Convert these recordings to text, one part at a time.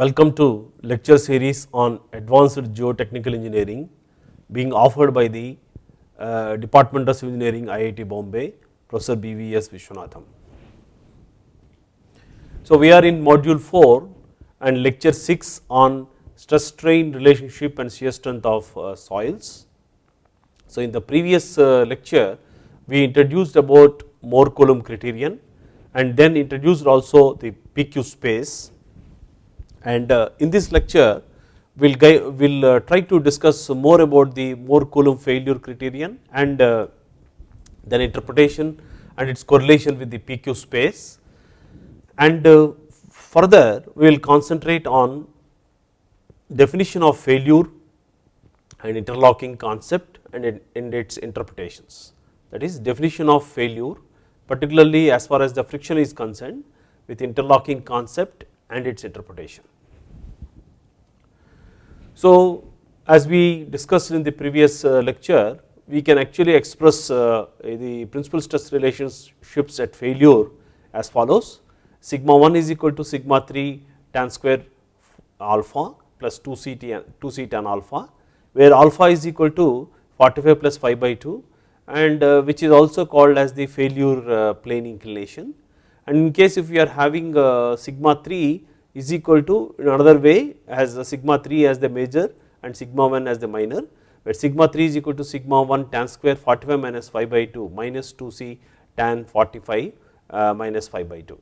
Welcome to lecture series on advanced geotechnical engineering being offered by the uh, Department of Civil Engineering IIT Bombay Professor BVS Viswanadham. So, we are in module 4 and lecture 6 on stress strain relationship and shear strength of uh, soils. So, in the previous uh, lecture we introduced about Mohr Coulomb criterion and then introduced also the PQ space and uh, in this lecture we will we'll, uh, try to discuss more about the Mohr Coulomb failure criterion and uh, then interpretation and its correlation with the PQ space. And further we will concentrate on definition of failure and interlocking concept and, and its interpretations. That is definition of failure particularly as far as the friction is concerned with interlocking concept and its interpretation. So, as we discussed in the previous uh, lecture we can actually express uh, the principal stress relationships at failure as follows sigma 1 is equal to sigma 3 tan square alpha plus 2 c tan, 2 c tan alpha where alpha is equal to 45 plus phi by 2 and uh, which is also called as the failure plane inclination and in case if we are having sigma 3 is equal to in another way as sigma 3 as the major and sigma 1 as the minor where sigma 3 is equal to sigma 1 tan square 45 minus phi by 2 minus 2 c tan 45 uh, minus phi by 2.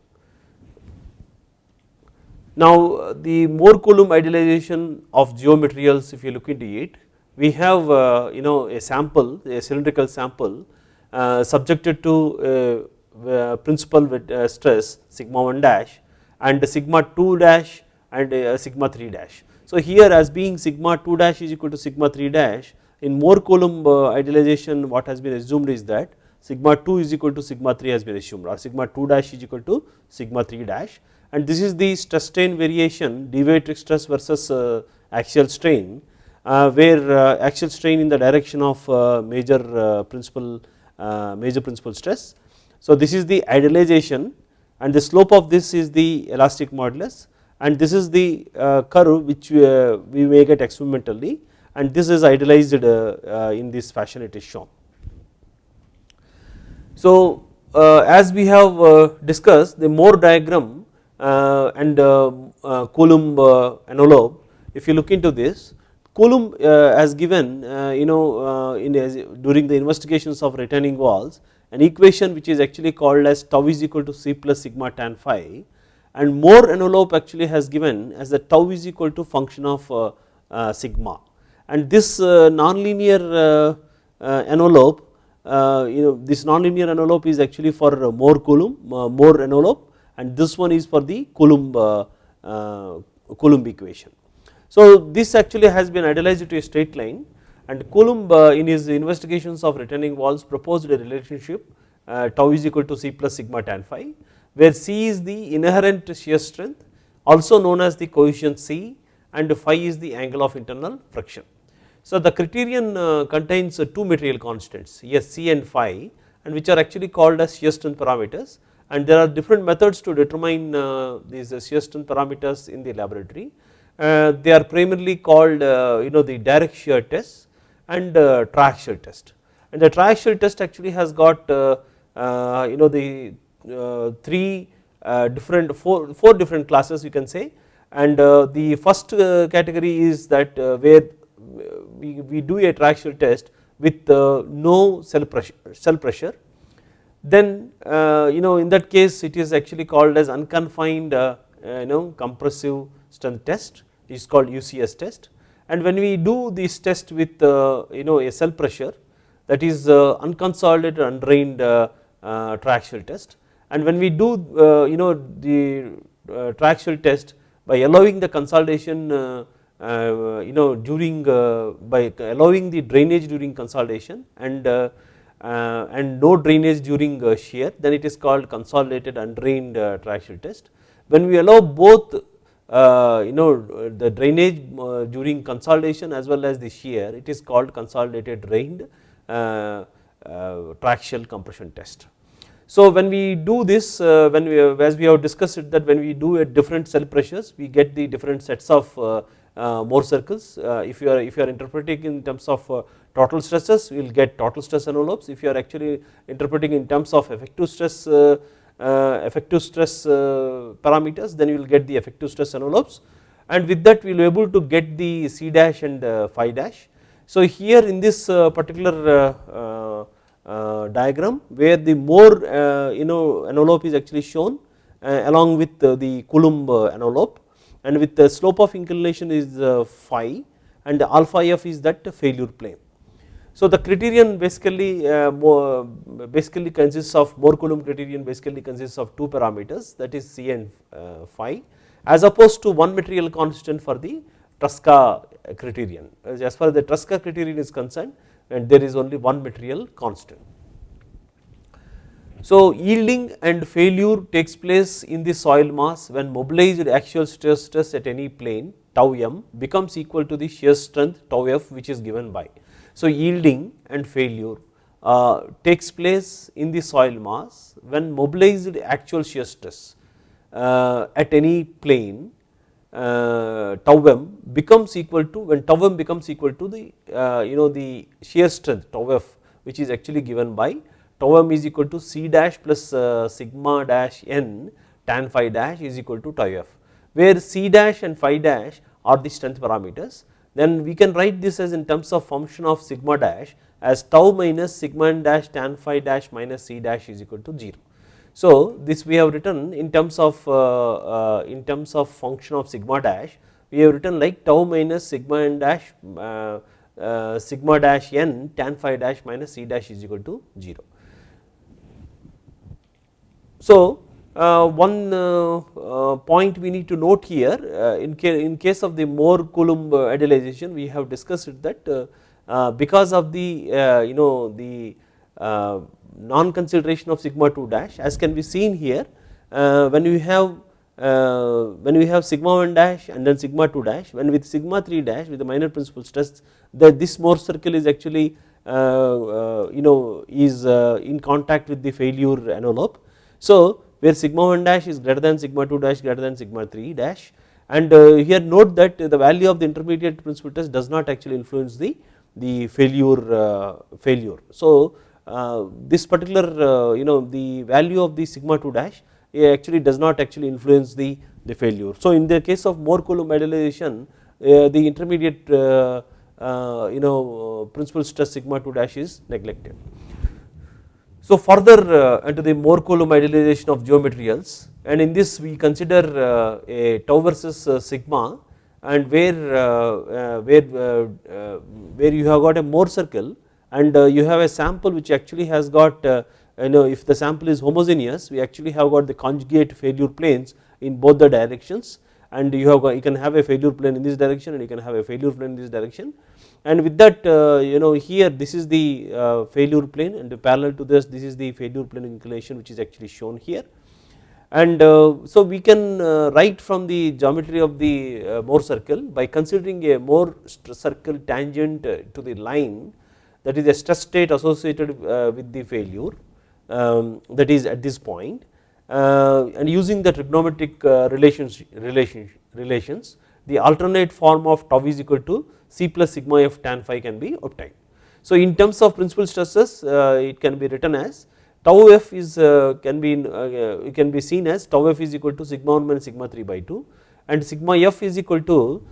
Now the Mohr Coulomb idealization of geomaterials if you look into it we have uh, you know a sample a cylindrical sample uh, subjected to uh, principal with uh, stress sigma 1 dash and sigma 2 dash and uh, sigma 3 dash. So here as being sigma 2 dash is equal to sigma 3 dash in Mohr Coulomb uh, idealization what has been assumed is that sigma 2 is equal to sigma 3 has been assumed or sigma 2 dash is equal to sigma 3 dash and this is the stress strain variation deviatoric stress versus uh, axial strain uh, where uh, axial strain in the direction of uh, major principal major principal stress. So this is the idealization and the slope of this is the elastic modulus and this is the uh, curve which we, uh, we may get experimentally and this is idealized uh, uh, in this fashion it is shown. So uh, as we have uh, discussed the Mohr diagram and Coulomb envelope if you look into this Coulomb has given you know in during the investigations of retaining walls an equation which is actually called as tau is equal to c plus sigma tan phi and Mohr envelope actually has given as the tau is equal to function of uh, uh, sigma and this uh, nonlinear uh, uh, envelope uh, you know this nonlinear envelope is actually for Mohr Coulomb Mohr envelope and this one is for the Coulomb Coulomb equation. So this actually has been idealized to a straight line and Coulomb uh, in his investigations of retaining walls proposed a relationship uh, tau is equal to C plus sigma tan phi where C is the inherent shear strength also known as the coefficient C and phi is the angle of internal friction. So the criterion uh, contains two material constants yes C and phi and which are actually called as shear strength parameters and there are different methods to determine these shear strength parameters in the laboratory. they are primarily called you know the direct shear test and uh, triaxial test. And the triaxial test actually has got uh, uh, you know the uh, three uh, different four, four different classes you can say. And uh, the first category is that where we, we do a triaxial test with no cell pressure, cell pressure. Then you know in that case it is actually called as unconfined you know compressive strength test. It is called UCS test and when we do this test with uh, you know a cell pressure that is uh, unconsolidated undrained uh, uh triaxial test and when we do uh, you know the uh, triaxial test by allowing the consolidation you know during by allowing the drainage during consolidation and and no drainage during shear then it is called consolidated undrained triaxial test. When we allow both uh, you know the drainage uh, during consolidation as well as the shear it is called consolidated drained uh, triaxial compression test. So when we do this uh, when we as we have discussed it that when we do at different cell pressures we get the different sets of uh, uh, Mohr circles uh, if you are if you are interpreting in terms of uh, total stresses we will get total stress envelopes if you are actually interpreting in terms of effective stress uh, Uh, effective stress uh, parameters then you will get the effective stress envelopes and with that we will be able to get the C dash and uh, phi dash. So here in this particular uh, diagram where the Mohr uh, you know envelope is actually shown uh, along with the Coulomb envelope and with the slope of inclination is phi and alpha f is that failure plane. So the criterion basically uh, more basically consists of Mohr Coulomb criterion basically consists of two parameters that is C and uh, phi as opposed to one material constant for the Tresca criterion as far as the Tresca criterion is concerned and there is only one material constant. So yielding and failure takes place in the soil mass when mobilized axial stress stress at any plane tau m becomes equal to the shear strength tau f which is given by. So yielding and failure uh, takes place in the soil mass when mobilized actual shear stress uh, at any plane uh, tau m becomes equal to when tau m becomes equal to the uh, you know the shear strength tau f which is actually given by tau m is equal to c dash plus uh, sigma dash n tan phi dash is equal to tau f where c dash and phi dash are the strength parameters then we can write this as in terms of function of sigma dash as tau minus sigma n dash tan phi dash minus c dash is equal to 0. So this we have written in terms of uh, uh, in terms of function of sigma dash we have written like tau minus sigma n dash uh, sigma dash n tan phi dash minus c dash is equal to 0. So Uh, one uh, uh, point we need to note here in, in case of the Mohr Coulomb idealization we have discussed that because of the you know the non consideration of sigma 2 dash as can be seen here uh, when we have uh, when we have sigma 1 dash and then sigma 2 dash when with sigma 3 dash with the minor principal stress that this Mohr circle is actually uh, you know is in contact with the failure envelope. So where sigma 1 dash is greater than sigma 2 dash greater than sigma 3 dash and here note that the value of the intermediate principal test does not actually influence the the failure failure. So uh, this particular uh, you know the value of the sigma 2 dash actually does not actually influence the, the failure. So in the case of Mohr Coulomb idealization uh, the intermediate you know principal stress sigma 2 dash is neglected. So further uh, into the Mohr Coulomb idealization of geomaterials and in this we consider uh, a tau versus uh, sigma and where where where you have got a Mohr circle and uh, you have a sample which actually has got uh, you know if the sample is homogeneous we actually have got the conjugate failure planes in both the directions and you have you can have a failure plane in this direction and you can have a failure plane in this direction. And with that uh, you know here this is the failure plane and parallel to this this is the failure plane inclination which is actually shown here. And so we can write from the geometry of the Mohr circle by considering a Mohr circle tangent to the line that is a stress state associated uh, with the failure um, that is at this point. uh, Uh, and using the trigonometric uh, relations, relations, relations the alternate form of tau is equal to C plus sigma f tan phi can be obtained. So in terms of principal stresses uh, it can be written as tau f is uh, can be can be seen as tau f is equal to sigma 1 minus sigma 3 by 2 and sigma f is equal to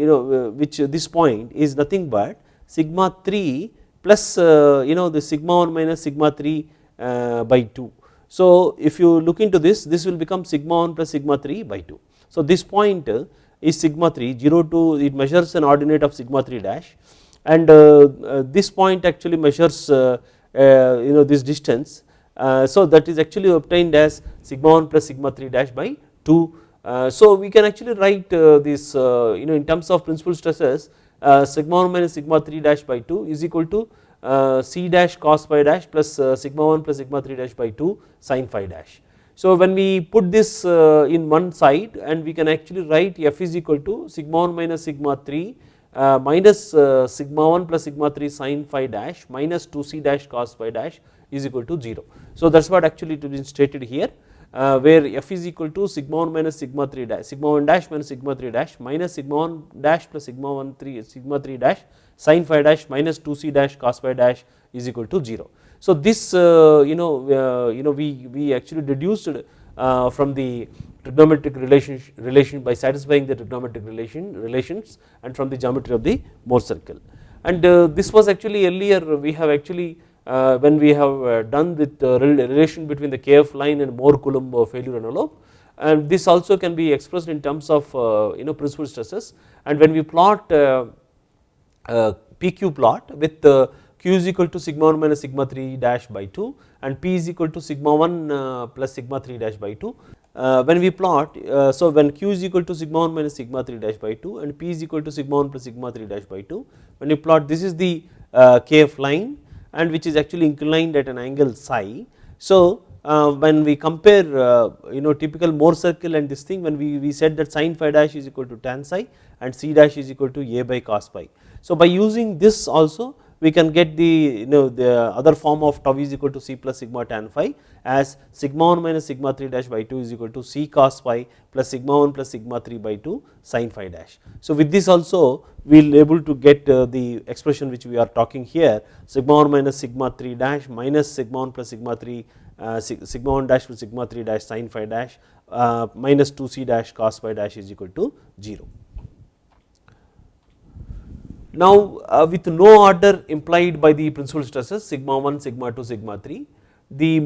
you know which this point is nothing but sigma 3 plus uh, you know the sigma 1 minus sigma 3 uh, by 2. So if you look into this this will become sigma 1 plus sigma 3 by 2. So this point uh, is sigma 3 0 to it measures an ordinate of sigma 3 dash. And uh, uh this point actually measures uh, you know this distance. So that is actually obtained as sigma 1 plus sigma 3 dash by 2 so we can actually write this you know in terms of principal stresses uh, sigma 1 minus sigma 3 dash by 2 is equal to uh, c dash cos phi dash plus uh, sigma 1 plus sigma 3 dash by 2 sin phi dash. So when we put this in one side and we can actually write f is equal to sigma 1 minus sigma 3 uh, minus uh, sigma 1 plus sigma 3 sin phi dash minus 2 c dash cos phi dash is equal to 0. So that is what actually it been stated here uh, where f is equal to sigma 1 minus sigma 3 dash sigma 1 dash minus sigma 3 dash minus sigma 1 dash plus sigma 1 3 sigma 3 dash sin phi dash minus 2 c dash cos phi dash is equal to 0. So this uh, you know uh, you know we we actually deduced uh, from the trigonometric relation relation by satisfying the trigonometric relation relations and from the geometry of the Mohr circle and uh, this was actually earlier we have actually when we have uh, done with the relation between the kf line and Mohr Coulomb failure envelope and this also can be expressed in terms of you know principal stresses and when we plot PQ plot with q is equal to sigma 1 minus sigma 3 dash by 2 and p is equal to sigma 1 uh, plus sigma 3 dash by 2. Uh, when we plot, uh, so when q is equal to sigma 1 minus sigma 3 dash by 2 and p is equal to sigma 1 plus sigma 3 dash by 2, when you plot this is the kf line and which is actually inclined at an angle psi. So uh, when we compare uh, you know typical Mohr circle and this thing when we, we said that sin phi dash is equal to tan psi and c dash is equal to a by cos phi. So by using this also we can get the you know the other form of tau is equal to c plus sigma tan phi as sigma 1 minus sigma 3 dash by 2 is equal to c cos phi plus sigma 1 plus sigma 3 by 2 sin phi dash. So with this also we will able to get uh, the expression which we are talking here sigma 1 minus sigma 3 dash minus sigma 1 plus sigma 3 uh, sigma 1 dash plus sigma 3 dash sin phi dash uh, minus 2 c dash cos phi dash is equal to 0. Now uh, with no order implied by the principal stresses sigma 1, sigma 2, sigma 3, the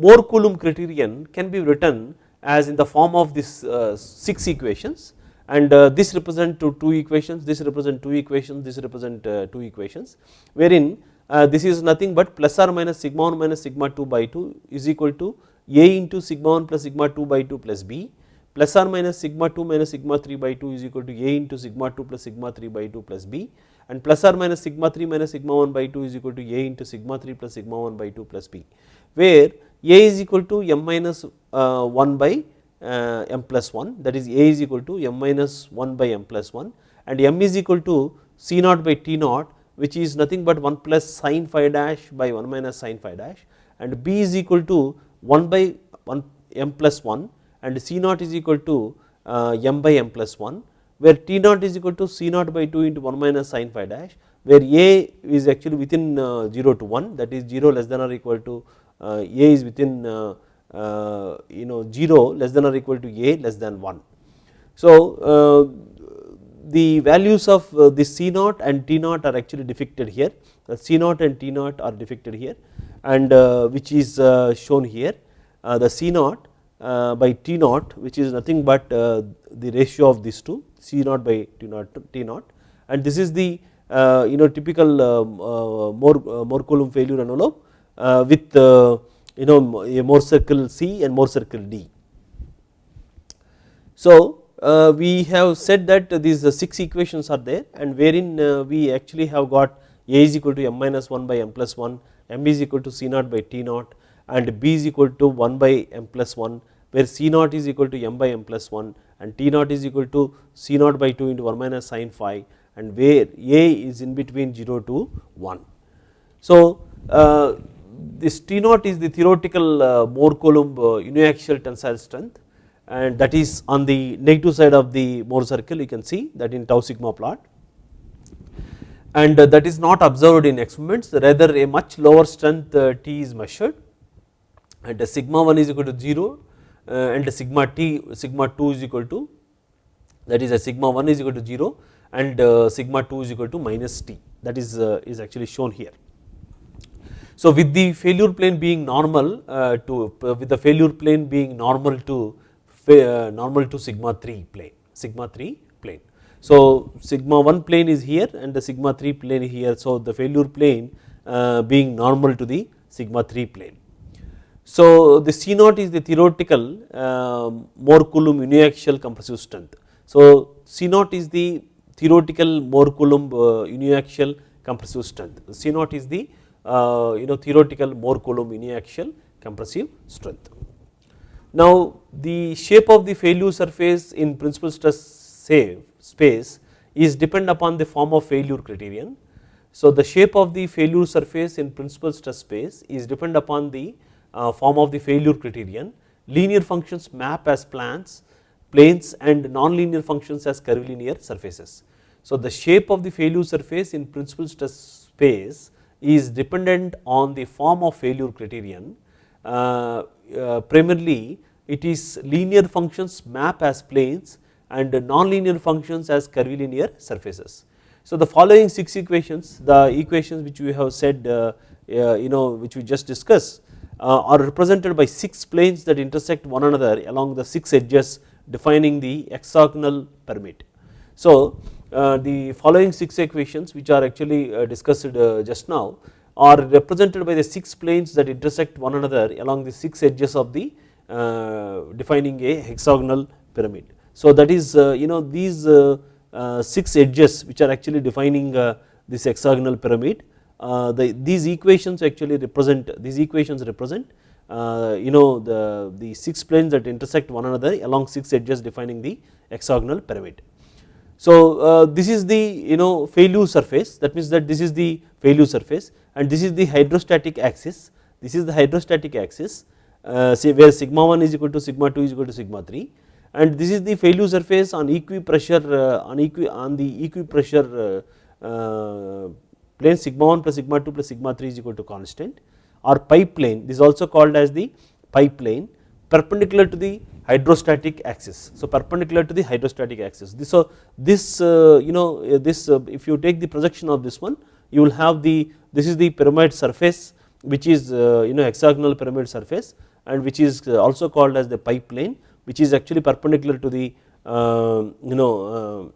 Mohr Coulomb criterion can be written as in the form of this uh, 6 equations. And uh, this represent to 2 equations, this represent 2 equations, this represent uh, 2 equations wherein uh, this is nothing but plus or minus sigma 1 minus sigma 2 by 2 is equal to a into sigma 1 plus sigma 2 by 2 plus b plus or minus sigma 2 minus sigma 3 by 2 is equal to a into sigma 2 plus sigma 3 by 2 plus b and plus or minus sigma 3 minus sigma 1 by 2 is equal to a into sigma 3 plus sigma 1 by 2 plus b where a is equal to m minus uh, 1 by uh, m plus 1 that is a is equal to m minus 1 by m plus 1 and m is equal to c naught by t naught which is nothing but 1 plus sin phi dash by 1 minus sin phi dash. And b is equal to 1 by 1 m plus 1 and c naught is equal to uh, m by m plus 1 where T naught is equal to C naught by 2 into 1 minus sin phi dash where A is actually within uh, 0 to 1 that is 0 less than or equal to uh, A is within uh, uh you know 0 less than or equal to A less than 1. So uh, the values of uh, this C naught and T naught are actually depicted here the C naught and T naught are depicted here and which is shown here the C naught by T naught which is nothing but the ratio of these two C naught by T naught T naught and this is the uh, you know typical uh, uh, Mohr uh, Mohr Coulomb failure envelope uh, with uh, you know a Mohr circle C and Mohr circle D. So we have said that these six equations are there and wherein we actually have got A is equal to m minus 1 by m plus 1, m is equal to C naught by T naught and B is equal to 1 by m plus 1 where C naught is equal to m by m plus 1 and T naught is equal to C naught by 2 into 1 minus sin phi and where A is in between 0 to 1. So uh, this T naught is the theoretical uh, Mohr Coulomb uh, uniaxial tensile strength and that is on the negative side of the Mohr circle you can see that in tau sigma plot and uh, that is not observed in experiments rather a much lower strength uh, T is measured and sigma 1 is equal to 0 uh, Uh, and sigma t sigma 2 is equal to that is a sigma 1 is equal to 0 and uh, sigma 2 is equal to minus t that is uh, is actually shown here. So with the failure plane being normal uh, to with the failure plane being normal to normal to sigma 3 plane sigma 3 plane. So sigma 1 plane is here and the sigma 3 plane here so the failure plane being normal to the sigma 3 plane. So the C naught is the theoretical uh, Mohr Coulomb uniaxial compressive strength. So C naught is the theoretical Mohr Coulomb uh, uniaxial compressive strength. C naught is the uh, you know theoretical Mohr Coulomb uniaxial compressive strength. Now the shape of the failure surface in principal stress space is depend upon the form of failure criterion. So the shape of the failure surface in principal stress space is depend upon the form of the failure criterion, linear functions map as plans, planes and nonlinear functions as curvilinear surfaces. So, the shape of the failure surface in principal stress space is dependent on the form of failure criterion. Uh, uh, primarily it is linear functions map as planes and nonlinear functions as curvilinear surfaces. So, the following 6 equations the equations which we have said uh, uh, you know which we just discussed uh, are represented by 6 planes that intersect one another along the 6 edges defining the hexagonal pyramid. So, uh, the following 6 equations which are actually uh, discussed uh, just now are represented by the 6 planes that intersect one another along the 6 edges of the defining a hexagonal pyramid. So, that is you know these 6 edges which are actually defining this hexagonal pyramid the, these equations actually represent these equations represent you know the, the 6 planes that intersect one another along 6 edges defining the hexagonal pyramid. So uh, this is the you know failure surface. That means that this is the failure surface and this is the hydrostatic axis. This is the hydrostatic axis uh, say where sigma 1 is equal to sigma 2 is equal to sigma 3 and this is the failure surface on equi pressure uh, on equi on the equi pressure uh, uh, plane sigma 1 plus sigma 2 plus sigma 3 is equal to constant or pi plane this is also called as the pi plane perpendicular to the hydrostatic axis. So perpendicular to the hydrostatic axis. This, so this uh, you know uh, this uh, if you take the projection of this one you will have the this is the pyramid surface which is you know hexagonal pyramid surface and which is also called as the pi plane which is actually perpendicular to the you know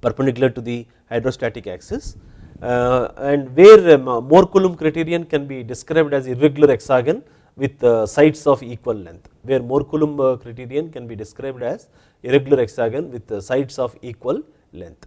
perpendicular to the hydrostatic axis uh, and where um, Mohr Coulomb criterion can be described as irregular hexagon with uh, sides of equal length where Mohr Coulomb uh, criterion can be described as irregular hexagon with uh, sides of equal length.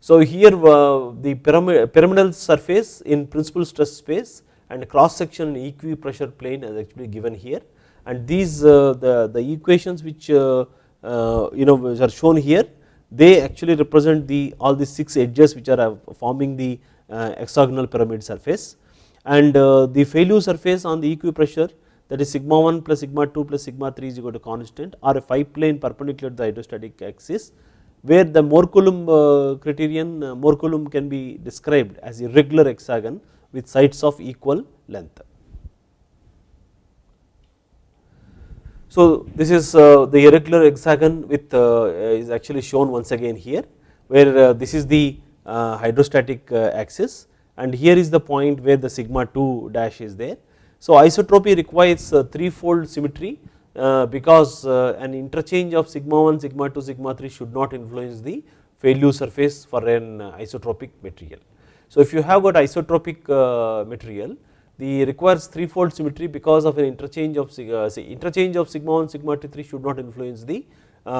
So here the pyramidal surface in principal stress space and cross section equi pressure plane is actually given here and these the, the equations which you know are shown here they actually represent the all the 6 edges which are forming the hexagonal pyramid surface and uh, the failure surface on the equipressure that is sigma 1 plus sigma 2 plus sigma 3 is equal to constant or a 5 plane perpendicular to the hydrostatic axis where the Mohr Coulomb uh, criterion uh, Mohr Coulomb can be described as a regular hexagon with sides of equal length. So this is uh, the irregular hexagon with uh, is actually shown once again here where uh, this is the hydrostatic axis and here is the point where the sigma 2 dash is there. So isotropy requires threefold symmetry uh, because uh, an interchange of sigma 1, sigma 2, sigma 3 should not influence the failure surface for an uh, isotropic material. So if you have got isotropic material the requires threefold symmetry because of an interchange of say interchange of sigma 1 sigma 2 3 should not influence the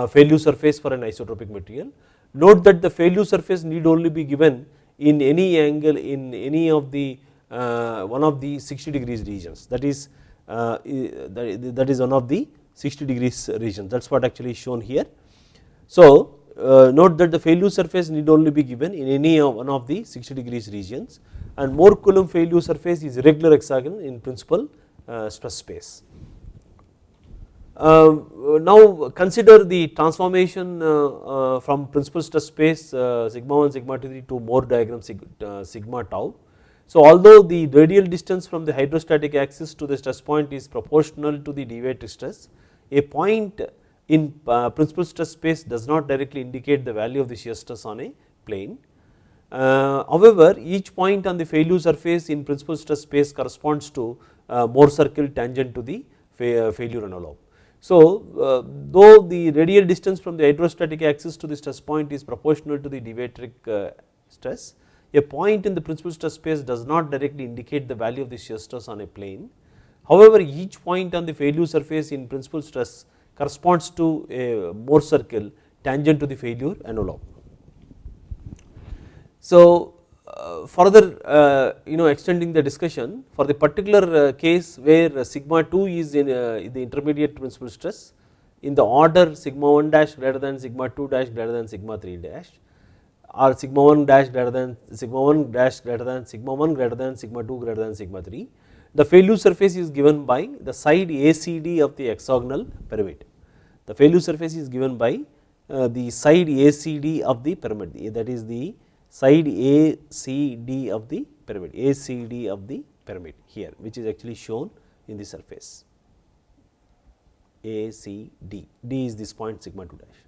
failure surface for an isotropic material. Note that the failure surface need only be given in any angle in any of the uh, one of the 60 degrees regions that is uh, that is one of the 60 degrees regions that is what actually is shown here. So uh, note that the failure surface need only be given in any one of the 60 degrees regions and Mohr Coulomb failure surface is regular hexagon in principal stress space. Uh, now consider the transformation uh, uh, from principal stress space sigma 1 sigma 2 to Mohr diagram sigma tau. So although the radial distance from the hydrostatic axis to the stress point is proportional to the deviated stress, a point in principal stress space does not directly indicate the value of the shear stress on a plane. Uh, however, each point on the failure surface in principal stress space corresponds to uh, Mohr circle tangent to the fa failure envelope. So uh, though the radial distance from the hydrostatic axis to the stress point is proportional to the deviatoric uh, stress, a point in the principal stress space does not directly indicate the value of the shear stress on a plane. However, each point on the failure surface in principal stress corresponds to a Mohr circle tangent to the failure envelope. So uh, further uh, you know extending the discussion for the particular uh, case where sigma 2 is in the intermediate principal stress in the order sigma 1 dash greater than sigma 2 dash greater than sigma 3 dash or sigma 1 dash greater than sigma 1 dash greater than sigma 1 greater than sigma 2 greater than sigma 3 the failure surface is given by the side ACD of the hexagonal pyramid. The failure surface is given by the side ACD of the pyramid that is the side ACD of the pyramid ACD of the pyramid here which is actually shown in the surface A C D, D is this point sigma 2 dash.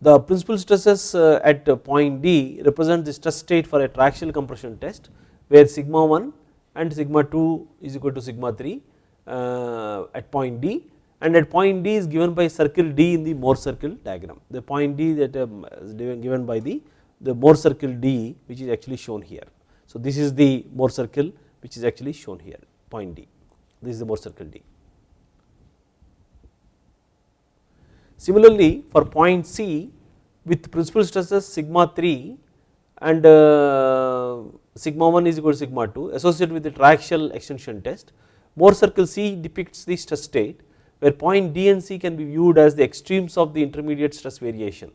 The principal stresses uh, at point D represent the stress state for a triaxial compression test where sigma 1 and sigma 2 is equal to sigma 3 uh, at point D and at point D is given by circle D in the Mohr circle diagram. The point D that um, is given by the, the Mohr circle D which is actually shown here. So, this is the Mohr circle which is actually shown here point D, this is the Mohr circle D. Similarly, for point C with principal stresses sigma 3 and uh, sigma 1 is equal to sigma 2 associated with the triaxial extension test, Mohr circle C depicts the stress state where point D and C can be viewed as the extremes of the intermediate stress variation.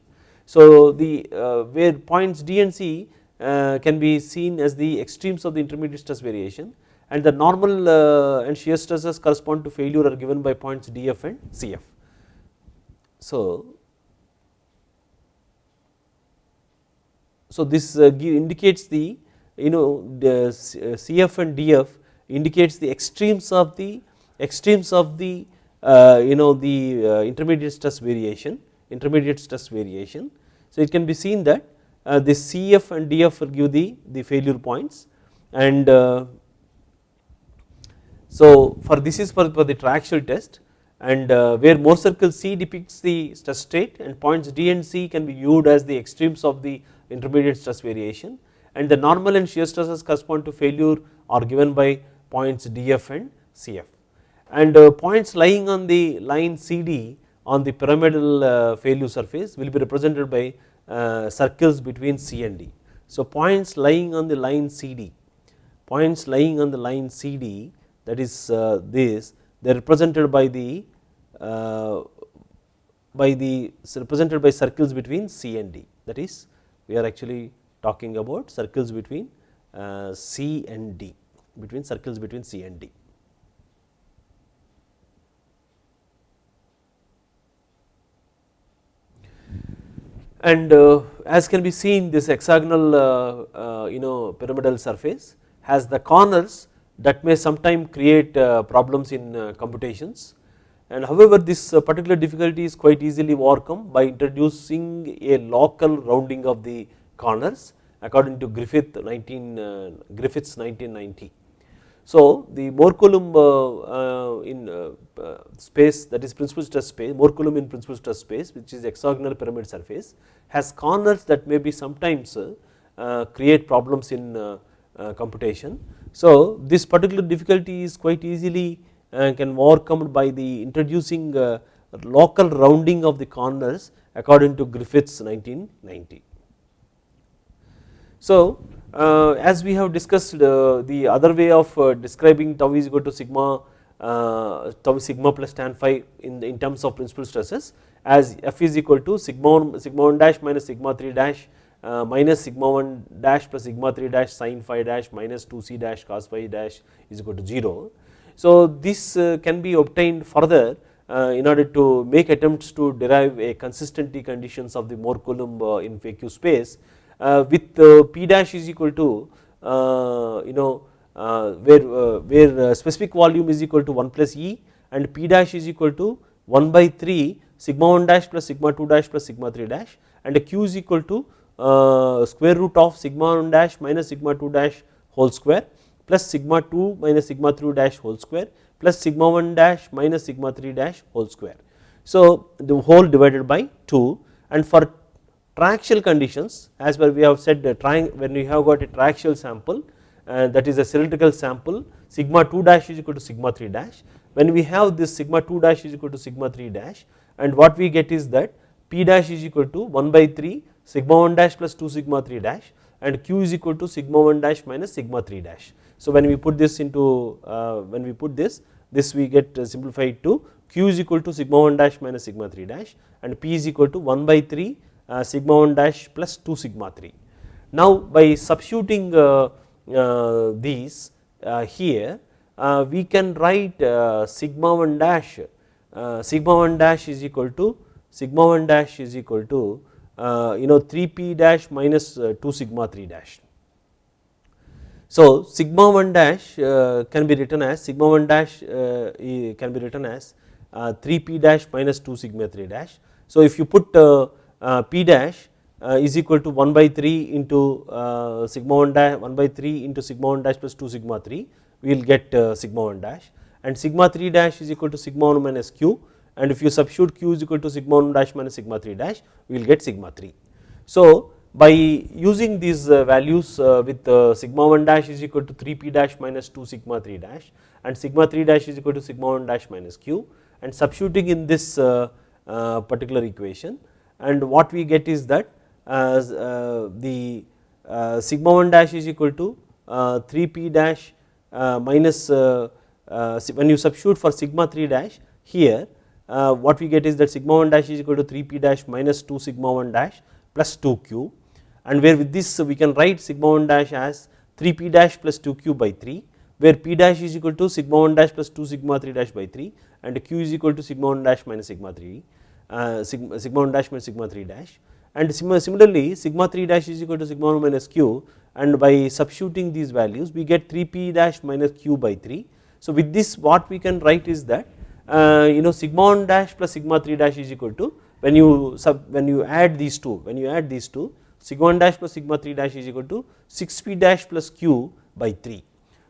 So, the uh, where points D and C uh, can be seen as the extremes of the intermediate stress variation and the normal uh, and shear stresses correspond to failure are given by points DF and CF. So, so this uh, indicates the you know the CF and DF indicates the extremes of the extremes of the uh, you know the uh, intermediate stress variation intermediate stress variation. So, it can be seen that uh, the CF and DF give the, the failure points and so for this is for, for the triaxial test and where Mohr circle C depicts the stress state and points D and C can be viewed as the extremes of the intermediate stress variation and the normal and shear stresses correspond to failure are given by points DF and CF and uh, points lying on the line CD on the pyramidal uh, failure surface will be represented by uh, circles between C and D. So, points lying on the line CD, points lying on the line CD that is this they are represented by the by the represented by circles between C and D that is we are actually talking about circles between C and D between circles between C and D. and uh, as can be seen this hexagonal uh, uh, you know pyramidal surface has the corners that may sometime create problems in computations. And however this particular difficulty is quite easily overcome by introducing a local rounding of the corners according to Griffith 19 Griffiths 1990 so, the Mohr Coulomb uh, uh, in uh, uh, space that is principal stress space, Mohr Coulomb in principal stress space which is hexagonal pyramid surface has corners that may be sometimes uh, uh, create problems in computation. So, this particular difficulty is quite easily can overcome by the introducing local rounding of the corners according to Griffiths 1990. So, as we have discussed uh, the other way of uh, describing tau is equal to sigma tau sigma plus tan phi in, in terms of principal stresses as f is equal to sigma 1 sigma 1 dash minus sigma 3 dash uh, minus sigma 1 dash plus sigma 3 dash sin phi dash minus 2 c dash cos phi dash is equal to 0. So this uh, can be obtained further uh, in order to make attempts to derive a consistency conditions of the Mohr Coulomb in PQ space uh, Uh, with uh, P dash is equal to uh, you know uh, where, uh, where specific volume is equal to 1 plus E and P dash is equal to 1 by 3 sigma 1 dash plus sigma 2 dash plus sigma 3 dash and Q is equal to square root of sigma 1 dash minus sigma 2 dash whole square plus sigma 2 minus sigma 3 dash whole square plus sigma 1 dash minus sigma 3 dash whole square. So the whole divided by 2 and for triaxial conditions as well we have said trying when we have got a triaxial sample uh, that is a cylindrical sample sigma 2 dash is equal to sigma 3 dash when we have this sigma 2 dash is equal to sigma 3 dash and what we get is that p dash is equal to 1 by 3 sigma 1 dash plus 2 sigma 3 dash and q is equal to sigma 1 dash minus sigma 3 dash. So when we put this into uh, when we put this this we get uh, simplified to q is equal to sigma 1 dash minus sigma 3 dash and p is equal to 1 by 3 uh, Uh, sigma 1 dash plus 2 sigma 3 Now by substituting uh, uh, these uh, here uh, we can write uh, sigma 1 dash sigma 1 dash is equal to sigma 1 dash is equal to you know 3 p dash minus 2 sigma 3 dash. So sigma 1 dash can be written as sigma 1 dash can be written as 3 p dash minus 2 sigma 3 dash. So if you put p dash uh, is equal to 1 by 3 into uh, sigma 1 dash 1 by 3 into sigma 1 dash plus 2 sigma 3 we will get uh, sigma 1 dash and sigma 3 dash is equal to sigma 1 minus q and if you substitute q is equal to sigma 1 dash minus sigma 3 dash we will get sigma 3. So by using these values with sigma 1 dash is equal to 3 p dash minus 2 sigma 3 dash and sigma 3 dash is equal to sigma 1 dash minus q and substituting in this particular equation and what we get is that as uh, the uh, sigma 1 dash is equal to uh, 3 p dash minus when you substitute for sigma 3 dash here what we get is that sigma 1 dash is equal to 3 p dash minus 2 sigma 1 dash plus 2 q. And where with this we can write sigma 1 dash as 3 p dash plus 2 q by 3 where p dash is equal to sigma 1 dash plus 2 sigma 3 dash by 3 and q is equal to sigma 1 dash minus sigma 3 uh, sigma, sigma 1 dash minus sigma 3 dash and similarly sigma 3 dash is equal to sigma 1 minus q and by substituting these values we get 3 p dash minus q by 3. So with this what we can write is that uh, you know sigma 1 dash plus sigma 3 dash is equal to when you sub when you add these two when you add these two sigma 1 dash plus sigma 3 dash is equal to 6 p dash plus q by 3.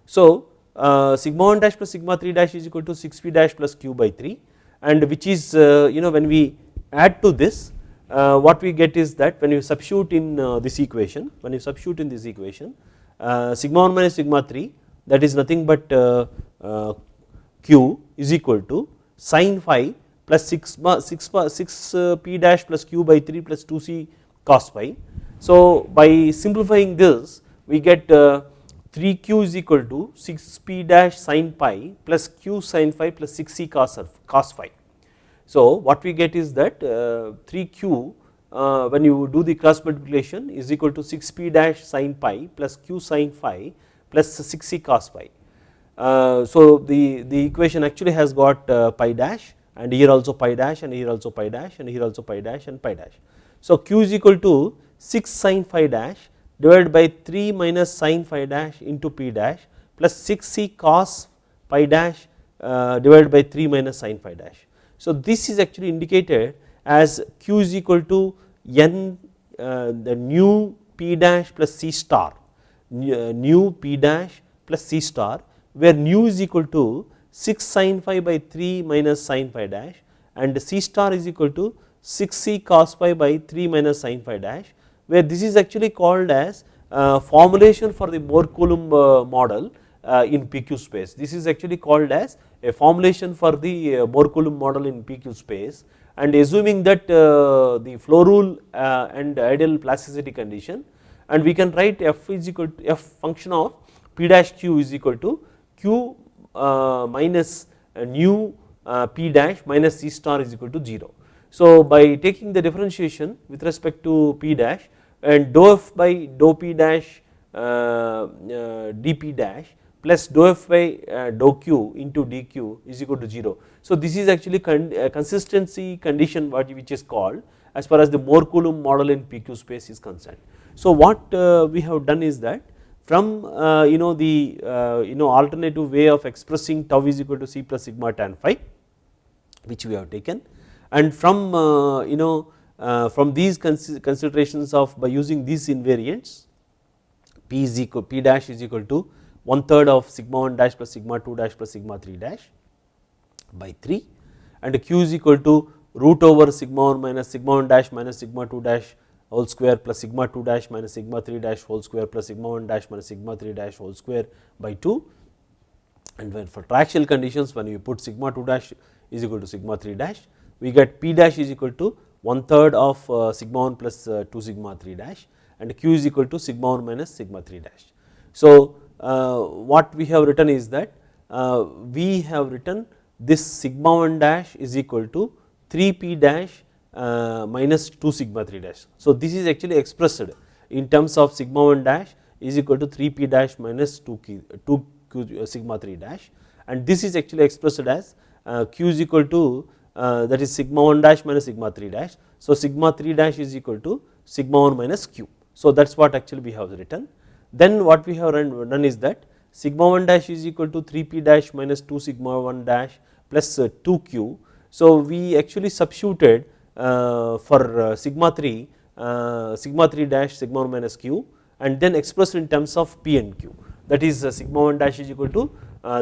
So uh, sigma 1 dash plus sigma 3 dash is equal to 6 p dash plus q by 3 and which is uh, you know when we add to this uh, what we get is that when you substitute in uh, this equation when you substitute in this equation uh, sigma 1 minus sigma 3 that is nothing but q is equal to sine phi plus 6, 6, 6 p dash plus q by 3 plus 2 c cos phi. So by simplifying this we get 3q is equal to 6 p dash sine phi plus q sine phi plus 6 c cos, cos phi. So what we get is that 3q uh, uh, when you do the cross multiplication is equal to 6p dash sin phi plus q sin phi plus 6c cos phi. Uh, so the, the equation actually has got phi dash and here also phi dash and here also phi dash and here also phi dash and phi dash. So q is equal to 6 sin phi dash divided by 3 minus sin phi dash into p dash plus 6c cos phi dash divided by 3 minus sin phi dash. So this is actually indicated as q is equal to n uh, the nu p dash plus c star nu uh, p dash plus c star where nu is equal to 6 sin phi by 3 minus sin phi dash and c star is equal to 6 c cos phi by 3 minus sin phi dash where this is actually called as uh, formulation for the Mohr Coulomb uh, model uh, in PQ space. This is actually called as a formulation for the uh, Mohr Coulomb model in PQ space and assuming that the flow rule and ideal plasticity condition and we can write f is equal to f function of p dash q is equal to q minus nu p dash minus c star is equal to 0. So by taking the differentiation with respect to p dash and dou f by dou p dash dp dash plus dou f by uh, dou q into dq is equal to 0. So this is actually con uh, consistency condition what which is called as far as the Mohr Coulomb model in PQ space is concerned. So what uh, we have done is that from uh, you know the uh, you know alternative way of expressing tau is equal to c plus sigma tan phi which we have taken and from uh, you know from these considerations of by using these invariants p is equal p dash is equal to one third of sigma 1 dash plus sigma 2 dash plus sigma 3 dash by 3 and q is equal to root over sigma 1 minus sigma 1 dash minus sigma 2 dash whole square plus sigma 2 dash minus sigma 3 dash whole square plus sigma 1 dash minus sigma 3 dash whole square by 2 and when for triaxial conditions when you put sigma 2 dash is equal to sigma 3 dash we get p dash is equal to one third of uh, sigma 1 plus uh, 2 sigma 3 dash and q is equal to sigma 1 minus sigma 3 dash. So uh, what we have written is that we have written this sigma 1 dash is equal to 3 p dash minus 2 sigma 3 dash. So this is actually expressed in terms of sigma 1 dash is equal to 3 p dash minus 2 q, 2 q sigma 3 dash and this is actually expressed as q is equal to Uh, that is sigma 1 dash minus sigma 3 dash. So, sigma 3 dash is equal to sigma 1 minus q. So, that is what actually we have written. Then what we have done is that sigma 1 dash is equal to 3 p dash minus 2 sigma 1 dash plus uh, 2 q. So, we actually substituted uh, for sigma 3 sigma 3 dash sigma 1 minus q and then expressed in terms of p and q that is sigma 1 dash is equal to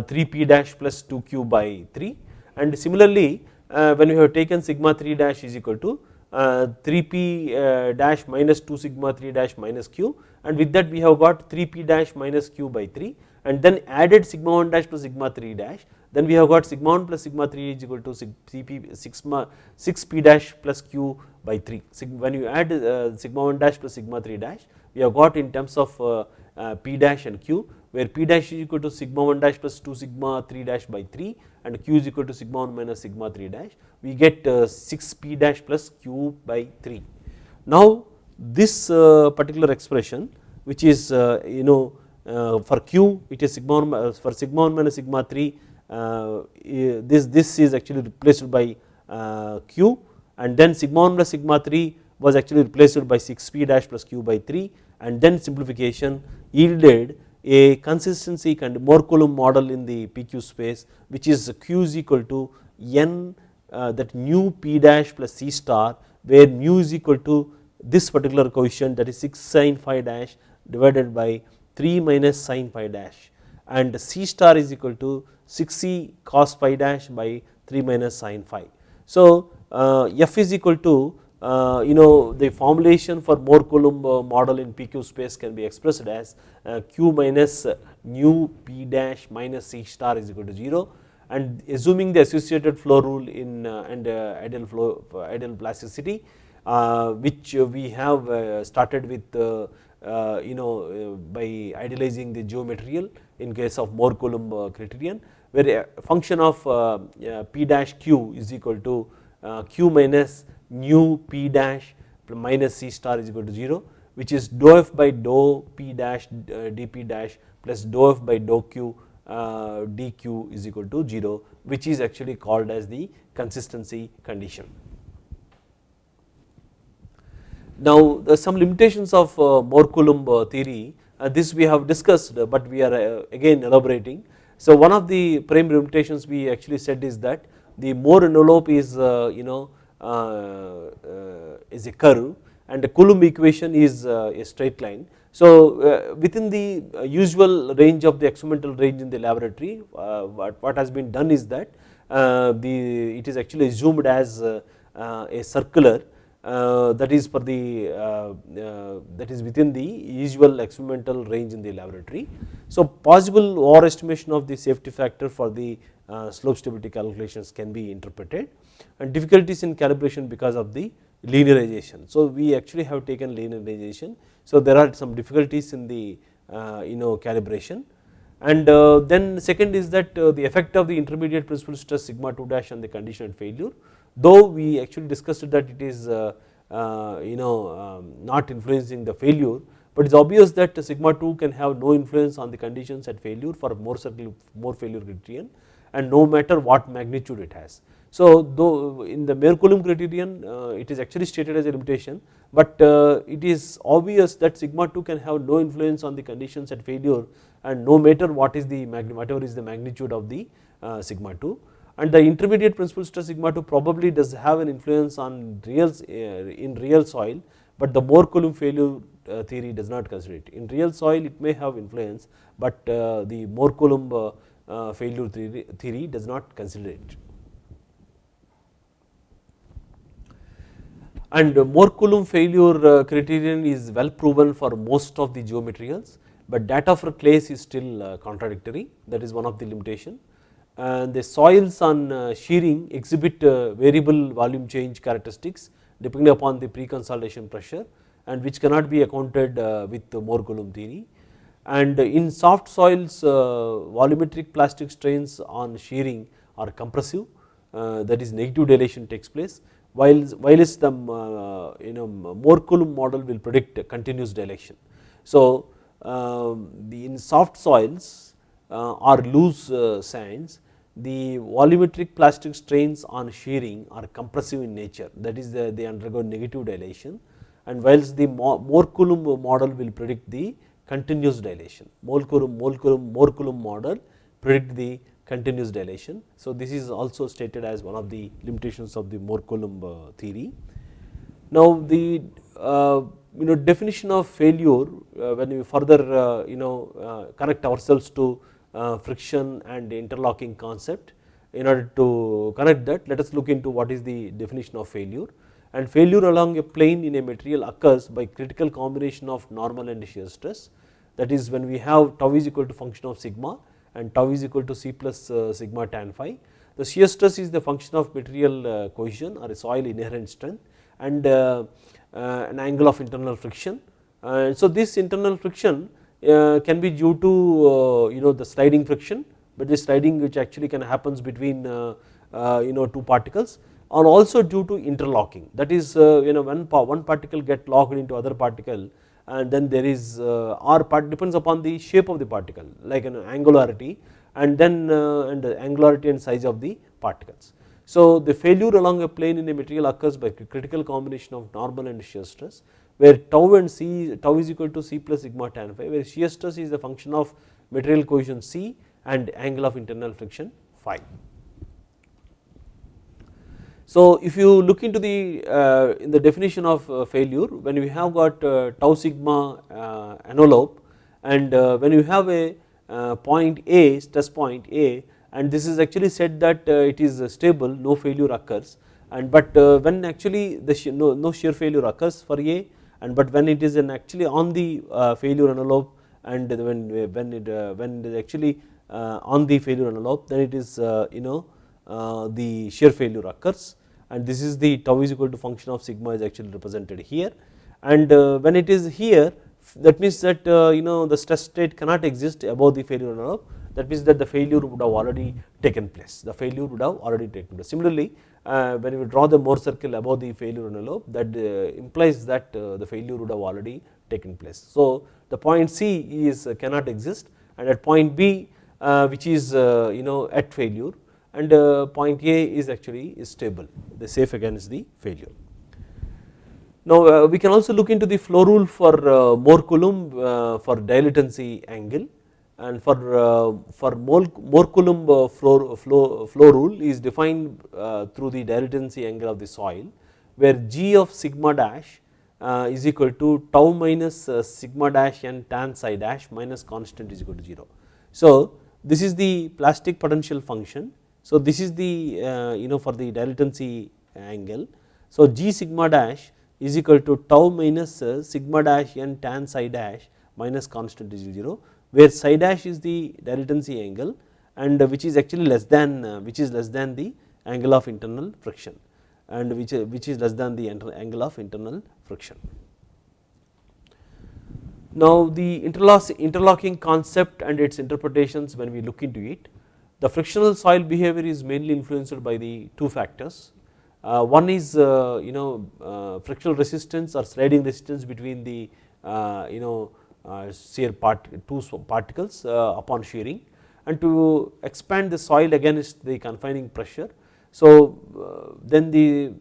3 p dash plus 2 q by 3 and similarly when we have taken sigma 3 dash is equal to uh, 3 p uh, dash minus 2 sigma 3 dash minus q. And with that we have got 3 p dash minus q by 3 and then added sigma 1 dash to sigma 3 dash. Then we have got sigma 1 plus sigma 3 is equal to cp sigma 6 p dash plus q by 3 when you add uh, sigma 1 dash plus sigma 3 dash we have got in terms of p dash and q where p dash is equal to sigma 1 dash plus 2 sigma 3 dash by 3 and q is equal to sigma 1 minus sigma 3 dash we get uh, 6 p dash plus q by 3. Now this uh, particular expression which is uh, you know for q it is sigma 1 for sigma 1 minus sigma 3 this this is actually replaced by q and then sigma 1 plus sigma 3 was actually replaced by 6 p dash plus q by 3 and then simplification yielded a consistency kind of Mohr Coulomb model in the PQ space which is Q is equal to n uh, that nu p dash plus c star where mu is equal to this particular coefficient that is 6 sin phi dash divided by 3 minus sin phi dash and c star is equal to 6c cos phi dash by 3 minus sin phi. So uh, f is equal to Uh, you know the formulation for Mohr Coulomb uh, model in PQ space can be expressed as uh, q minus uh, nu p dash minus c star is equal to 0 and assuming the associated flow rule in uh, and ideal flow ideal plasticity which we have started with you know by idealizing the geometrical in case of Mohr Coulomb criterion where a function of p dash q is equal to q minus nu p dash minus c star is equal to 0 which is dou f by dou p dash uh, dp dash plus dou f by dou q uh, dq is equal to 0 which is actually called as the consistency condition. Now some limitations of uh, Mohr Coulomb uh, theory uh, this we have discussed but we are uh, again elaborating. So one of the primary limitations we actually said is that the Mohr envelope is you know uh, uh, Uh, uh, is a curve and the Coulomb equation is uh, a straight line. So uh, within the usual range of the experimental range in the laboratory what, has been done is that the it is actually assumed as a circular uh, that is for the uh, uh, that is within the usual experimental range in the laboratory. So possible overestimation of the safety factor for the slope stability calculations can be interpreted and difficulties in calibration because of the linearization. So we actually have taken linearization. So there are some difficulties in the uh, you know calibration and uh, then second is that uh, the effect of the intermediate principal stress sigma 2 dash on the condition failure though we actually discussed that it is uh, uh, you know um, not influencing the failure but it is obvious that sigma 2 can have no influence on the conditions at failure for Mohr circle Mohr failure criterion and no matter what magnitude it has. So though in the Mohr Coulomb criterion uh, it is actually stated as a limitation but it is obvious that sigma 2 can have no influence on the conditions at failure and no matter what is the whatever is the magnitude of the sigma 2 and the intermediate principal stress sigma 2 probably does have an influence on real uh, in real soil but the Mohr Coulomb failure uh, theory does not consider it. In real soil it may have influence but uh, the Mohr Coulomb failure theory, theory does not consider it. and Mohr Coulomb failure uh, criterion is well proven for most of the geomaterials, but data for clays is still uh, contradictory that is one of the limitation and the soils on uh, shearing exhibit uh, variable volume change characteristics depending upon the pre-consolidation pressure and which cannot be accounted uh, with the Mohr Coulomb theory and in soft soils uh, volumetric plastic strains on shearing are compressive that is negative dilation takes place while while is the um, you know Mohr Coulomb model will predict continuous dilation. So um, the in soft soils or loose sands the volumetric plastic strains on shearing are compressive in nature that is the, they undergo negative dilation and whilst the Mohr Coulomb model will predict the continuous dilation. Mohr Coulomb, Mohr Coulomb, model predict the continuous dilation. So, this is also stated as one of the limitations of the Mohr Coulomb uh, theory. Now, the uh, you know definition of failure uh, when we further uh, you know uh, connect ourselves to uh, friction and interlocking concept in order to connect that let us look into what is the definition of failure and failure along a plane in a material occurs by critical combination of normal and shear stress that is when we have tau is equal to function of sigma and tau is equal to c plus uh, sigma tan phi. The shear stress is the function of material uh, cohesion or soil inherent strength and an angle of internal friction. So this internal friction uh, Uh, can be due to uh, you know the sliding friction, but the sliding which actually can happens between uh, uh, you know two particles and also due to interlocking that is uh, you know when one particle get locked into other particle and then there is r part depends upon the shape of the particle like an angularity and then and the angularity and size of the particles. So the failure along a plane in a material occurs by critical combination of normal and shear stress where tau and c tau is equal to c plus sigma tan phi where shear stress is the function of material cohesion c and angle of internal friction phi. So if you look into the uh, in the definition of uh, failure when we have got uh, tau sigma uh, envelope and uh, when you have a uh, point A stress point A and this is actually said that it is stable no failure occurs and but when actually the no, no shear failure occurs for A and but when it is an actually on the uh, failure envelope and when when it uh, when it is actually uh, on the failure envelope then it is you know the shear failure occurs. And this is the tau is equal to function of sigma is actually represented here. And when it is here that means that you know the stress state cannot exist above the failure envelope that means that the failure would have already taken place the failure would have already taken place similarly uh, when we draw the Mohr circle above the failure envelope that uh, implies that uh, the failure would have already taken place. So the point C is uh, cannot exist and at point B uh, which is uh, you know at failure and point A is actually is stable the safe against the failure. Now we can also look into the flow rule for Mohr Coulomb for dilatancy angle and for uh, for Mohr Coulomb uh, flow, flow, flow rule is defined uh, through the dilatancy angle of the soil where g of sigma dash is equal to tau minus sigma dash and tan psi dash minus constant is equal to 0. So this is the plastic potential function. So this is the you know for the dilatancy angle. So g sigma dash is equal to tau minus sigma dash and tan psi dash minus constant is 0 where psi dash is the dilatancy angle and which is actually less than uh, which is less than the angle of internal friction and which which is less than the angle of internal friction. Now the interlocking concept and its interpretations when we look into it the frictional soil behavior is mainly influenced by the two factors uh, one is uh, you know uh, frictional resistance or sliding resistance between the uh, you know uh, Uh, shear part two particles uh, upon shearing and to expand the soil against the confining pressure. So uh, then the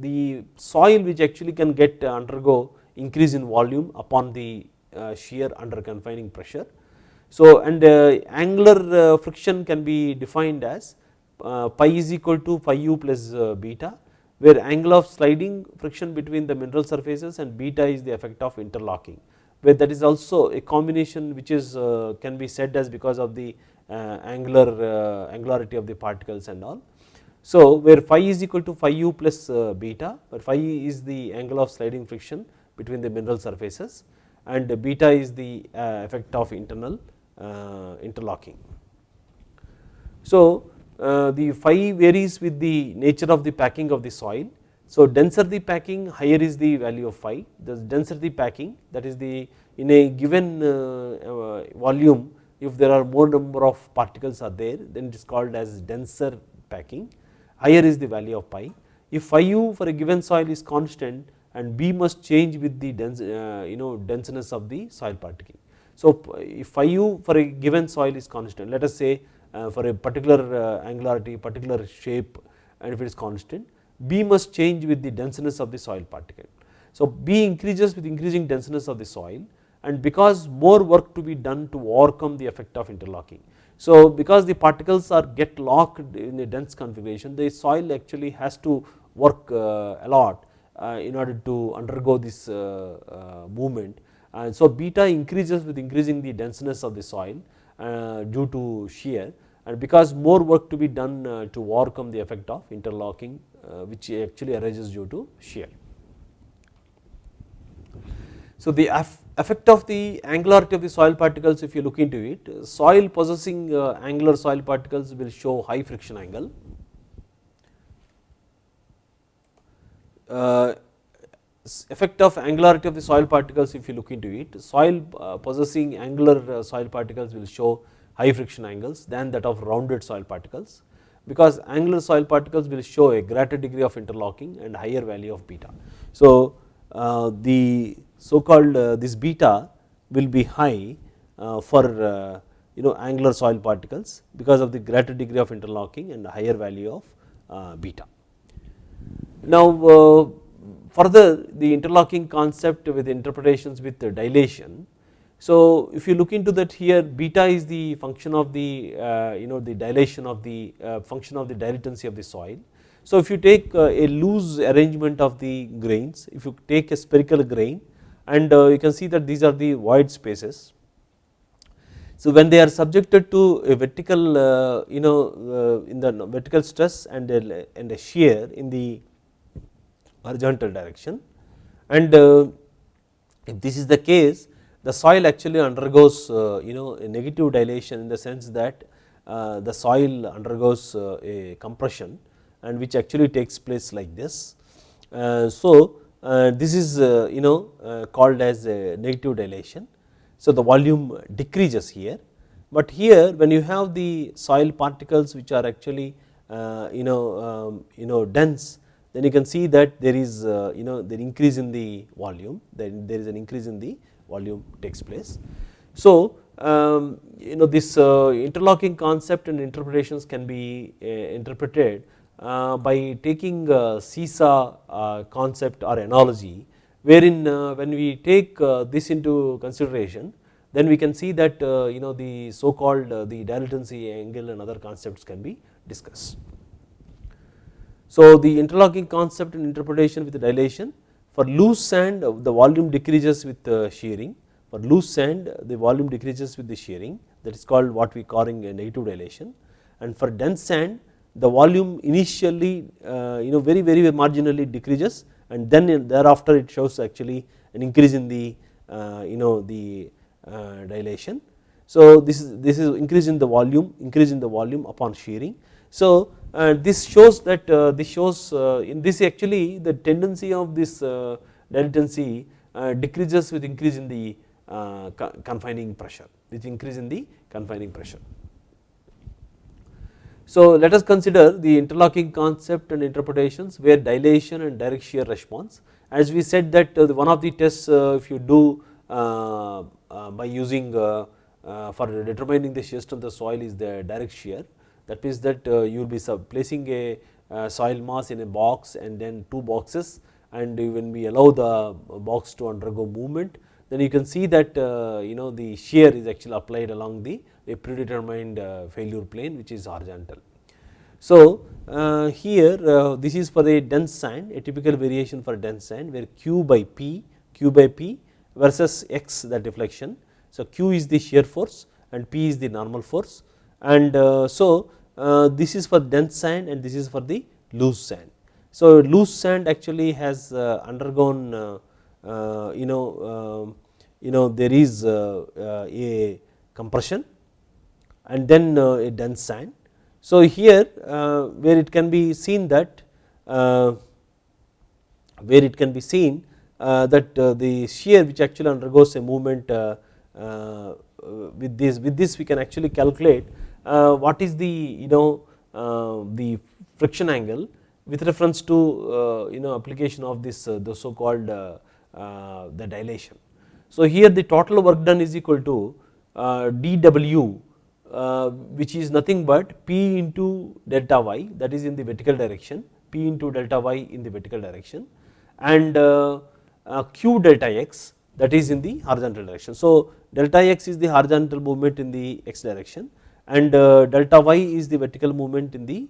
the soil which actually can get uh, undergo increase in volume upon the uh, shear under confining pressure. So and angular friction can be defined as pi is equal to phi u plus beta where angle of sliding friction between the mineral surfaces and beta is the effect of interlocking where that is also a combination which is uh, can be said as because of the uh, angular uh, angularity of the particles and all. So where phi is equal to phi u plus beta where phi is the angle of sliding friction between the mineral surfaces and beta is the effect of internal interlocking. So the phi varies with the nature of the packing of the soil so denser the packing higher is the value of phi the denser the packing that is the in a given uh, uh, volume if there are more number of particles are there then it is called as denser packing, higher is the value of pi. If phi u for a given soil is constant and B must change with the dense, uh, you know denseness of the soil particle. So if phi u for a given soil is constant, let us say uh, for a particular uh, angularity, particular shape and if it is constant, B must change with the denseness of the soil particle. So B increases with increasing denseness of the soil and because more work to be done to overcome the effect of interlocking. So because the particles are get locked in a dense configuration the soil actually has to work uh, a lot uh, in order to undergo this uh, movement and so beta increases with increasing the denseness of the soil due to shear and because more work to be done to overcome the effect of interlocking which actually arises due to shear. So the effect of the angularity of the soil particles if you look into it, soil possessing angular soil particles will show high friction angle uh, effect of angularity of the soil particles if you look into it, soil uh, possessing angular uh, soil particles will show high friction angles than that of rounded soil particles because angular soil particles will show a greater degree of interlocking and higher value of beta. So uh, the so called uh, this beta will be high uh, for you know angular soil particles because of the greater degree of interlocking and higher value of beta. Now further the interlocking concept with interpretations with the dilation. So if you look into that here beta is the function of the uh, you know the dilation of the uh, function of the dilatancy of the soil. So if you take a loose arrangement of the grains, if you take a spherical grain and you can see that these are the void spaces. So when they are subjected to a vertical uh, you know uh, in the vertical stress and a, and a shear in the horizontal direction and uh, if this is the case the soil actually undergoes uh, you know negative dilation in the sense that uh, the soil undergoes a compression and which actually takes place like this. So this is you know called as a negative dilation. So the volume decreases here, but here when you have the soil particles which are actually you know um, you know dense then you can see that there is uh, you know the increase in the volume then there is an increase in the volume takes place. So um, you know this uh, interlocking concept and interpretations can be uh, interpreted by taking uh, seesaw concept or analogy wherein when we take this into consideration then we can see that you know the so called the dilatancy angle and other concepts can be discussed. So the interlocking concept and interpretation with dilation for loose sand the volume decreases with shearing for loose sand the volume decreases with the shearing that is called what we calling a negative dilation and for dense sand the volume initially uh, you know very very marginally decreases and then thereafter it shows actually an increase in the uh, you know the uh, dilation. So this is this is increase in the volume increase in the volume upon shearing. So and this shows that uh, this shows uh, in this actually the tendency of this uh, dilatancy uh, decreases with increase in the uh, confining pressure with increase in the confining pressure. So let us consider the interlocking concept and interpretations where dilation and direct shear response as we said that uh, one of the tests if you do by using for determining the shear strength of the soil is the direct shear that means that uh, you will be placing a uh, soil mass in a box and then two boxes and when we allow the box to undergo movement then you can see that uh, you know the shear is actually applied along the a predetermined failure plane which is horizontal. So here this is for a dense sand a typical variation for dense sand where q by p q by p versus x the deflection. So q is the shear force and p is the normal force and so uh, Uh, this is for dense sand and this is for the loose sand. So loose sand actually has uh, undergone uh, uh you know um, you know there is uh, a compression and then a dense sand. So here where it can be seen that where it can be seen that the shear which actually undergoes a movement with this with this we can actually calculate uh, Uh, what is the you know uh, the friction angle with reference to uh, you know application of this the so called the dilation. So here the total work done is equal to dW which is nothing but P into delta y that is in the vertical direction P into delta y in the vertical direction and Q delta x that is in the horizontal direction. So delta x is the horizontal movement in the x direction and delta y is the vertical movement in the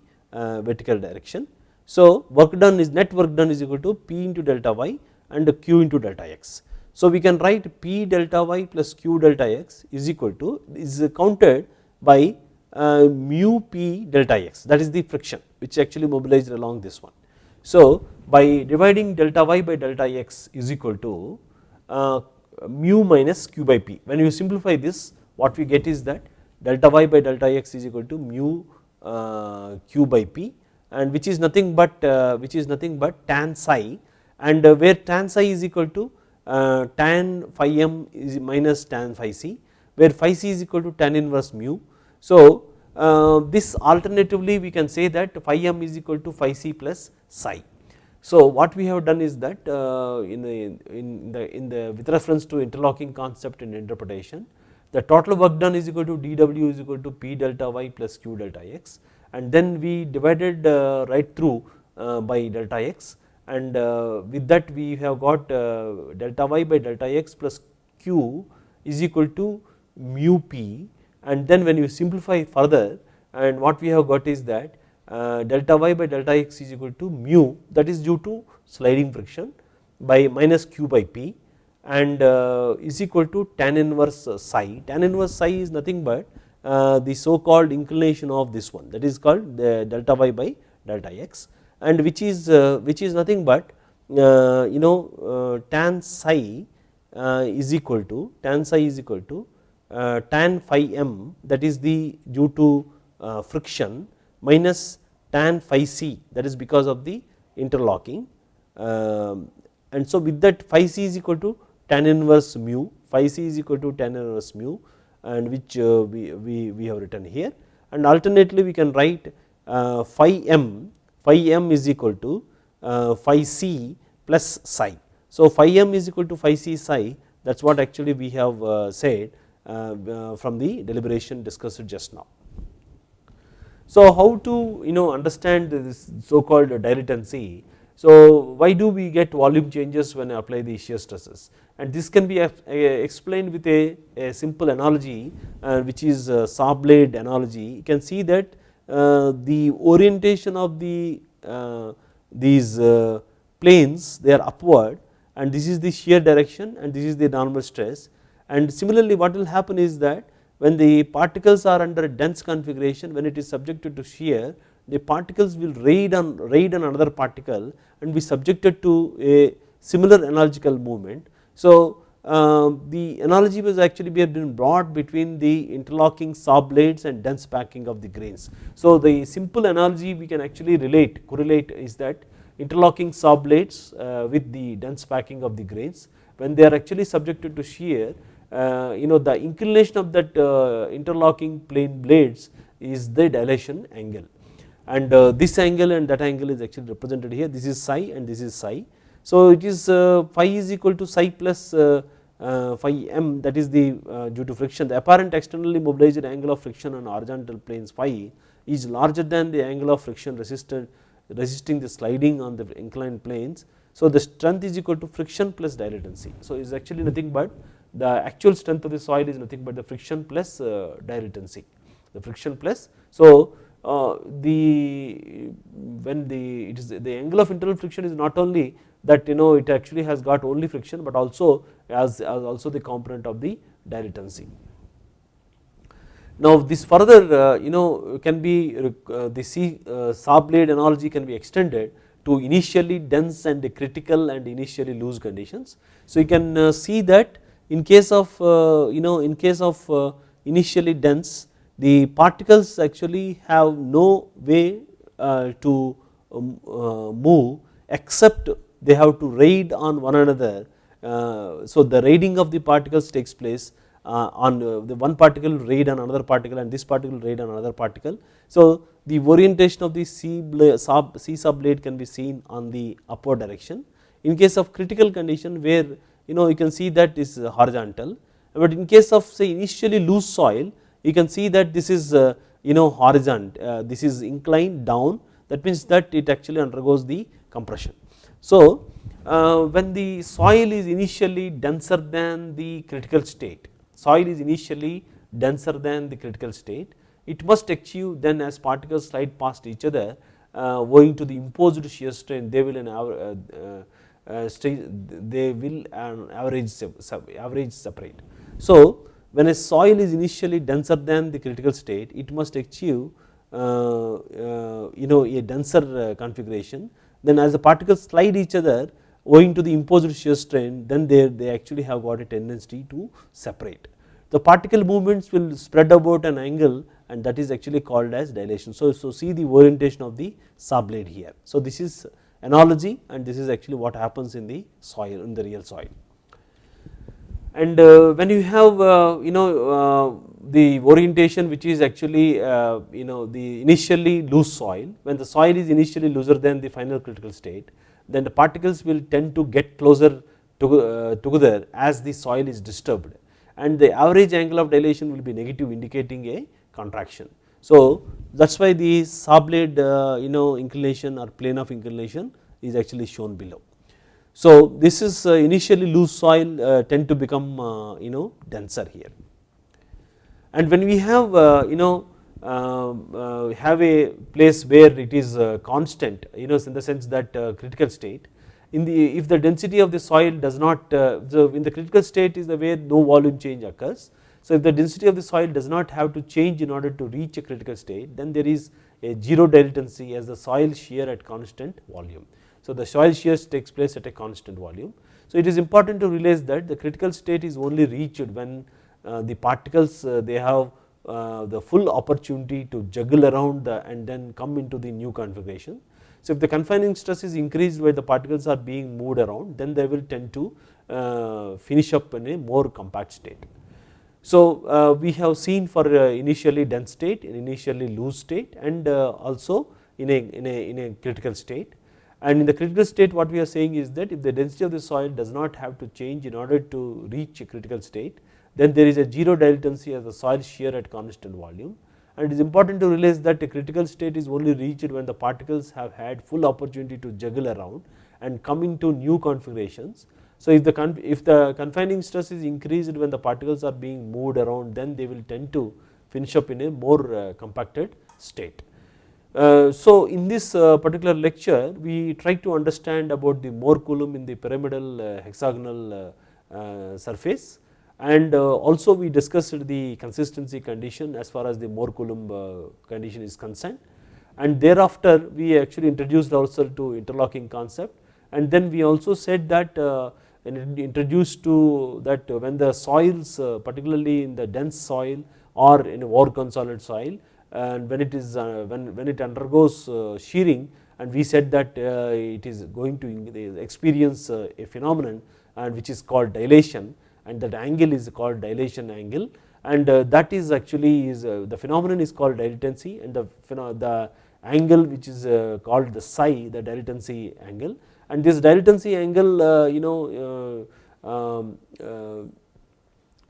vertical direction. So work done is net work done is equal to P into delta y and Q into delta x. So we can write P delta y plus Q delta x is equal to is counted by uh, mu P delta x that is the friction which actually mobilized along this one. So by dividing delta y by delta x is equal to uh, mu minus q by p when you simplify this what we get is that delta y by delta x is equal to mu uh, q by p and which is nothing but uh, which is nothing but tan psi and uh, where tan psi is equal to uh, tan phi m is minus tan phi c where phi c is equal to tan inverse mu. So uh, this alternatively we can say that phi m is equal to phi c plus psi. So what we have done is that uh, in, the, in the in the with reference to interlocking concept and interpretation the total work done is equal to dw is equal to p delta y plus q delta x and then we divided uh, right through uh, by delta x and uh, with that we have got delta y by delta x plus q is equal to mu p and then when you simplify further and what we have got is that delta y by delta x is equal to mu that is due to sliding friction by minus q by p and uh, is equal to tan inverse psi. Tan inverse psi is nothing but uh, the so called inclination of this one that is called the delta y by delta x and which is uh, which is nothing but uh, you know uh, tan psi is equal to tan psi is equal to uh, tan phi m that is the due to uh, friction minus tan phi c that is because of the interlocking um, and so with that phi c is equal to tan inverse mu phi c is equal to tan inverse mu and which uh, we, we, we have written here and alternately we can write phi m phi m is equal to phi c plus psi. So phi m is equal to phi c psi that is what actually we have said uh, uh, from the deliberation discussed just now. So how to you know understand this so called dilatancy. So why do we get volume changes when I apply the shear stresses and this can be explained with a, a simple analogy uh, which is a saw blade analogy. You can see that uh, the orientation of the uh, these uh, planes they are upward and this is the shear direction and this is the normal stress and similarly what will happen is that when the particles are under a dense configuration when it is subjected to shear the particles will raid on raid on another particle and be subjected to a similar analogical movement. So uh, the analogy was actually been brought between the interlocking saw blades and dense packing of the grains. So the simple analogy we can actually relate correlate is that interlocking saw blades uh, with the dense packing of the grains when they are actually subjected to shear uh, you know the inclination of that uh, interlocking plane blades is the dilation angle and uh, this angle and that angle is actually represented here this is psi and this is psi. So it is phi is equal to psi plus phi m that is the due to friction the apparent externally mobilized angle of friction on horizontal planes phi is larger than the angle of friction resisted resisting the sliding on the inclined planes. So the strength is equal to friction plus dilatancy. So it is actually nothing but the actual strength of the soil is nothing but the friction plus uh, dilatancy the friction plus. So uh, the when the it is the angle of internal friction is not only that you know it actually has got only friction but also as, as also the component of the dilatancy. Now this further uh, you know can be uh, the C uh, saw blade analogy can be extended to initially dense and critical and initially loose conditions. So you can uh, see that in case of uh, you know in case of uh, initially dense the particles actually have no way uh, to um, move except they have to raid on one another. So the raiding of the particles takes place uh, on uh, the one particle raid on another particle and this particle raid on another particle. So, the orientation of the C, sub, C subblade can be seen on the upward direction. In case of critical condition where you know you can see that is horizontal, but in case of say initially loose soil you can see that this is uh, you know horizontal, this is inclined down that means that it actually undergoes the compression. So, uh, when the soil is initially denser than the critical state, soil is initially denser than the critical state, it must achieve then as particles slide past each other uh, owing to the imposed shear strain they will an uh, uh, they will an average average separate. So, when a soil is initially denser than the critical state it must achieve uh, uh, you know a denser uh, configuration then as the particles slide each other owing to the imposed shear strain then they, they actually have got a tendency to separate. The particle movements will spread about an angle and that is actually called as dilation. So, so see the orientation of the subblade here. So, this is analogy and this is actually what happens in the soil in the real soil. And uh, when you have uh, you know uh, the orientation which is actually uh, you know the initially loose soil when the soil is initially looser than the final critical state then the particles will tend to get closer to, uh, together as the soil is disturbed and the average angle of dilation will be negative indicating a contraction. So that is why the saw uh, you know inclination or plane of inclination is actually shown below. So this is uh, initially loose soil uh, tend to become uh, you know denser here. And when we have you know um, have a place where it is constant you know in the sense that critical state in the if the density of the soil does not so in the critical state is the where no volume change occurs. So if the density of the soil does not have to change in order to reach a critical state then there is a zero dilatancy as the soil shear at constant volume. So the soil shears takes place at a constant volume. So it is important to realize that the critical state is only reached when uh, the particles uh, they have uh, the full opportunity to juggle around the and then come into the new configuration. So if the confining stress is increased where the particles are being moved around then they will tend to finish up in a more compact state. So we have seen for initially dense state, initially loose state and also in a, in a, in a critical state and in the critical state what we are saying is that if the density of the soil does not have to change in order to reach a critical state then there is a zero dilatancy as the soil shear at constant volume and it is important to realize that a critical state is only reached when the particles have had full opportunity to juggle around and come into new configurations. So if the, if the confining stress is increased when the particles are being moved around then they will tend to finish up in a more uh, compacted state. Uh, so in this uh, particular lecture we try to understand about the Mohr Coulomb in the pyramidal uh, hexagonal surface. And also we discussed the consistency condition as far as the Mohr Coulomb condition is concerned. And thereafter we actually introduced ourselves to interlocking concept. And then we also said that uh, introduced to that when the soils particularly in the dense soil or in a over consolidated soil and when it is when, when it undergoes shearing and we said that it is going to experience a phenomenon and which is called dilation and that angle is called dilation angle and uh, that is actually is uh, the phenomenon is called dilatancy and the, the angle which is uh, called the psi the dilatancy angle and this dilatancy angle you know um,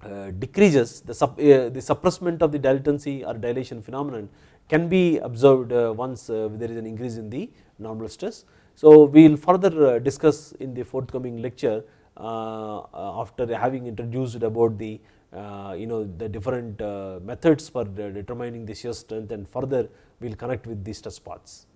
uh, decreases the, sub, uh, the suppressment of the dilatancy or dilation phenomenon can be observed uh, once there is an increase in the normal stress. So we will further discuss in the forthcoming lecture uh, uh, after having introduced about the uh, you know the different methods for determining the shear strength and further we will connect with the stress paths.